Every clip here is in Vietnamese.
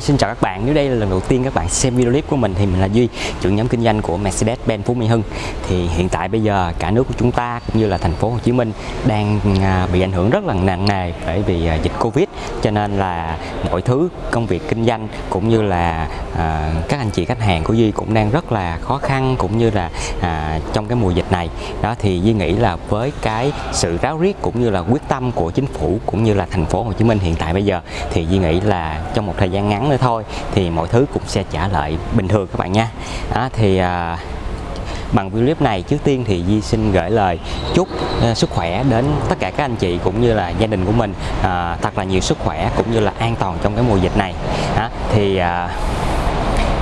Hi, xin chào các bạn. Nếu đây là lần đầu tiên các bạn xem video clip của mình thì mình là Duy, trưởng nhóm kinh doanh của Mercedes-Benz Phú Mỹ Hưng. Thì hiện tại bây giờ cả nước của chúng ta cũng như là thành phố Hồ Chí Minh đang à, bị ảnh hưởng rất là nặng nề bởi vì à, dịch Covid cho nên là mọi thứ công việc kinh doanh cũng như là à, các anh chị khách hàng của Duy cũng đang rất là khó khăn cũng như là à, trong cái mùa dịch này. Đó thì Duy nghĩ là với cái sự ráo riết cũng như là quyết tâm của chính phủ cũng như là thành phố Hồ Chí Minh hiện tại bây giờ thì Duy nghĩ là trong một thời gian ngắn nữa thôi thì mọi thứ cũng sẽ trả lại bình thường các bạn nha. À, thì à, bằng video clip này trước tiên thì Di xin gửi lời chúc uh, sức khỏe đến tất cả các anh chị cũng như là gia đình của mình uh, thật là nhiều sức khỏe cũng như là an toàn trong cái mùa dịch này. À, thì uh,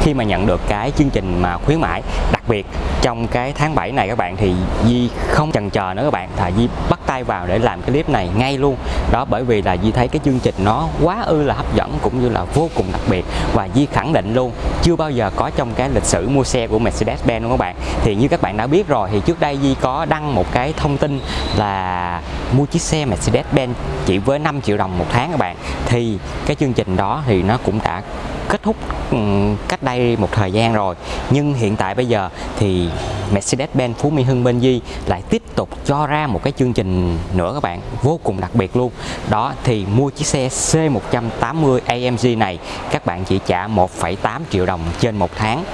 khi mà nhận được cái chương trình mà khuyến mãi đặc biệt trong cái tháng 7 này các bạn thì Di không chần chờ nữa các bạn. Thà Di bắt tay vào để làm cái clip này ngay luôn. Đó, bởi vì là Di thấy cái chương trình nó quá ư là hấp dẫn cũng như là vô cùng đặc biệt. Và Di khẳng định luôn, chưa bao giờ có trong cái lịch sử mua xe của Mercedes-Benz luôn các bạn. Thì như các bạn đã biết rồi, thì trước đây Di có đăng một cái thông tin là mua chiếc xe Mercedes-Benz chỉ với 5 triệu đồng một tháng các bạn. Thì cái chương trình đó thì nó cũng đã kết thúc ừ, cách đây một thời gian rồi. Nhưng hiện tại bây giờ thì Mercedes-Benz Phú Mỹ Hưng bên Di lại tiếp tục cho ra một cái chương trình nữa các bạn vô cùng đặc biệt luôn. Đó thì mua chiếc xe C180 AMG này các bạn chỉ trả 1,8 triệu đồng trên một tháng.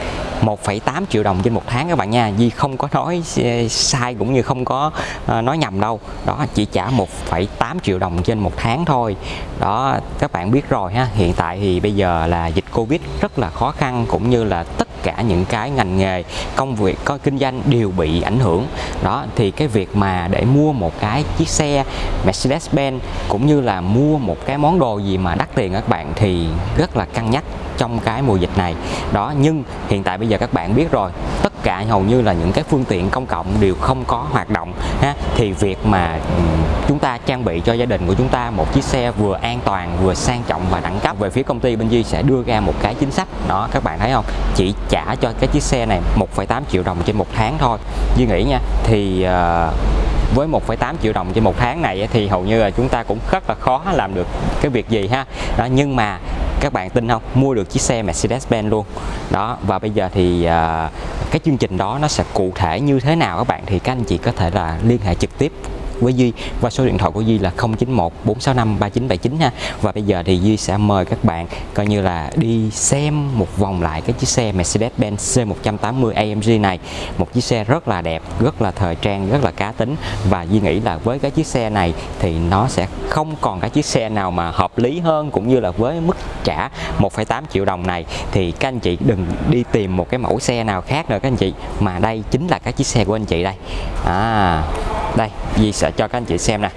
1,8 triệu đồng trên một tháng các bạn nha. Di không có nói ờ, sai cũng như không có ờ, nói nhầm đâu. Đó chỉ trả 1,8 triệu đồng trên một tháng thôi. Đó các bạn biết rồi ha. Hiện tại thì bây giờ là dịch Covid rất là khó khăn, cũng như là tất cả những cái ngành nghề, công việc, có kinh doanh đều bị ảnh hưởng. Đó, thì cái việc mà để mua một cái chiếc xe Mercedes-Benz cũng như là mua một cái món đồ gì mà đắt tiền các bạn thì rất là cân nhắc trong cái mùa dịch này. Đó, nhưng hiện tại bây giờ các bạn biết rồi cả hầu như là những cái phương tiện công cộng đều không có hoạt động ha. Thì việc mà ừ, chúng ta trang bị cho gia đình của chúng ta một chiếc xe vừa an toàn vừa sang trọng và đẳng cấp về phía công ty bên Duy sẽ đưa ra một cái chính sách. Đó các bạn thấy không? Chỉ trả cho cái chiếc xe này 1,8 triệu đồng trên một tháng thôi. Duy nghĩ nha thì uh, với 1,8 triệu đồng trên một tháng này thì hầu như là chúng ta cũng rất là khó làm được cái việc gì ha. Đó nhưng mà các bạn tin không? Mua được chiếc xe Mercedes-Benz luôn. Đó và bây giờ thì uh, cái chương trình đó nó sẽ cụ thể như thế nào các bạn? Thì các anh chị có thể là liên hệ trực tiếp với Duy. Và số điện thoại của Duy là 091 465 3979 ha. Và bây giờ thì Duy sẽ mời các bạn coi như là đi xem một vòng lại cái chiếc xe Mercedes-Benz C180 AMG này. Một chiếc xe rất là đẹp rất là thời trang rất là cá tính. Và Duy nghĩ là với cái chiếc xe này thì nó sẽ không còn cái chiếc xe nào mà hợp lý hơn cũng như là với mức trả 1,8 triệu đồng này. Thì các anh chị đừng đi tìm một cái mẫu xe nào khác nữa các anh chị. Mà đây chính là cái chiếc xe của anh chị đây. À đây Di sẽ cho các anh chị xem nè.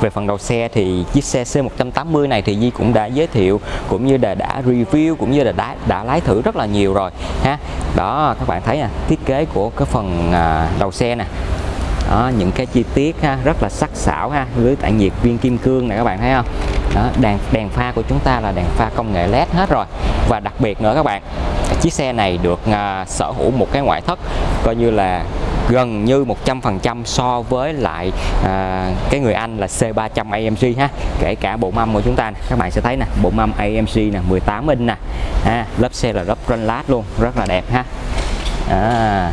Về phần đầu xe thì chiếc xe C180 này thì Di cũng đã giới thiệu cũng như là đã review cũng như là đã đã lái thử rất là nhiều rồi ha. Đó các bạn thấy nè thiết kế của cái phần à, đầu xe nè. Đó, những cái chi tiết ha, rất là sắc sảo ha lưới tản nhiệt viên kim cương này các bạn thấy không? Đó, đèn đèn pha của chúng ta là đèn pha công nghệ led hết rồi. Và đặc biệt nữa các bạn chiếc xe này được uh, sở hữu một cái ngoại thất coi như là gần như 100% so với lại à, cái người Anh là C300 AMG ha kể cả bộ mâm của chúng ta nè. các bạn sẽ thấy nè bộ mâm AMG nè 18 inch nè à, lớp xe là lớp lát luôn rất là đẹp ha à.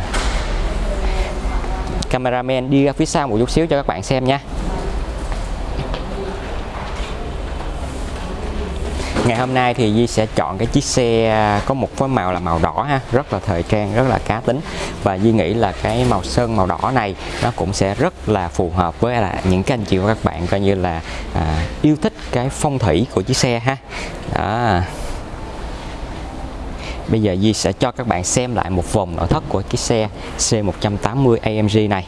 cameraman đi ra phía sau một chút xíu cho các bạn xem nha ngày hôm nay thì Di sẽ chọn cái chiếc xe à, có một cái màu là màu đỏ ha rất là thời trang rất là cá tính. Và Di nghĩ là cái màu sơn màu đỏ này nó cũng sẽ rất là phù hợp với là những cái anh chị và các bạn coi như là à, yêu thích cái phong thủy của chiếc xe ha. Đó. Bây giờ Di sẽ cho các bạn xem lại một vòng nội thất của chiếc xe C180 AMG này.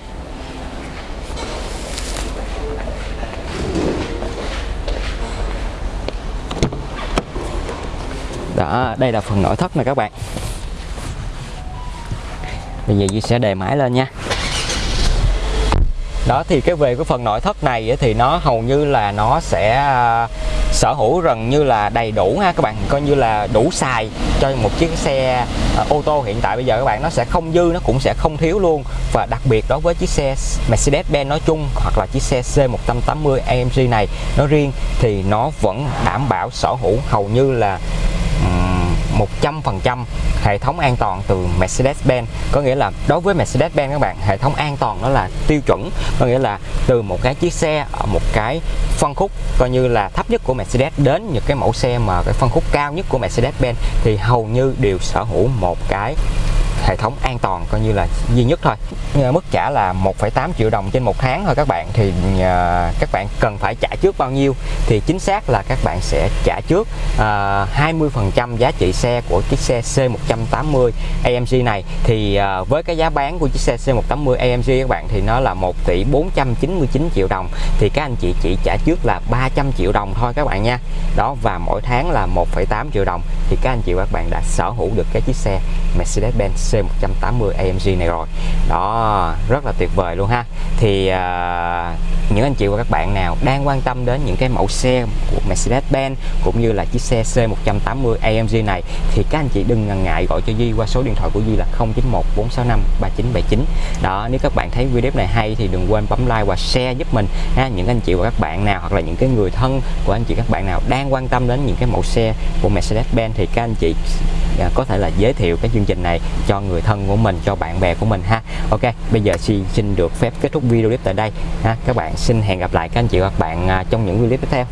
Đó đây là phần nội thất này các bạn. Bây giờ Duy sẽ đề máy lên nha. Đó, thì cái về cái phần nội thất này thì nó hầu như là nó sẽ à, sở hữu gần như là đầy đủ ha các bạn. Coi như là đủ xài cho một chiếc xe à, ô tô hiện tại bây giờ các bạn. Nó sẽ không dư, nó cũng sẽ không thiếu luôn. Và đặc biệt đối với chiếc xe Mercedes-Benz nói chung hoặc là chiếc xe C180 AMG này nó riêng thì nó vẫn đảm bảo sở hữu hầu như là 100% hệ thống an toàn từ Mercedes-Benz. Có nghĩa là đối với Mercedes-Benz các bạn, hệ thống an toàn đó là tiêu chuẩn. Có nghĩa là từ một cái chiếc xe ở một cái phân khúc coi như là thấp nhất của Mercedes đến những cái mẫu xe mà cái phân khúc cao nhất của Mercedes-Benz, thì hầu như đều sở hữu một cái hệ thống an toàn coi như là duy nhất thôi. Ờ, mức trả là 1,8 triệu đồng trên một tháng thôi các bạn. Thì uh, các bạn cần phải trả trước bao nhiêu thì chính xác là các bạn sẽ trả trước ờ, uh, 20% giá trị xe của chiếc xe C180 AMG này. Thì uh, với cái giá bán của chiếc xe C180 AMG các bạn thì nó là 1 tỷ 499 triệu đồng. Thì các anh chị chỉ trả trước là 300 triệu đồng thôi các bạn nha. Đó và mỗi tháng là 1,8 triệu đồng. Thì các anh chị và các bạn đã sở hữu được cái chiếc xe Mercedes-Benz C180 AMG này rồi. Đó rất là tuyệt vời luôn ha. Thì uh, những anh chị và các bạn nào đang quan tâm đến những cái mẫu xe của Mercedes-Benz cũng như là chiếc xe C180 AMG này, thì các anh chị đừng ngần ngại gọi cho Duy qua số điện thoại của Duy là 091 465 3979 đó, nếu các bạn thấy video này hay thì đừng quên bấm like và share giúp mình ha. Những anh chị và các bạn nào hoặc là những cái người thân của anh chị các bạn nào đang quan tâm đến những cái mẫu xe của Mercedes-Benz thì các anh chị à, có thể là giới thiệu cái chương trình này cho người thân của mình, cho bạn bè của mình ha. Ok, bây giờ xin xin được phép kết thúc video clip tại đây ha. Các bạn xin hẹn gặp lại các anh chị và các bạn à, trong những video tiếp theo.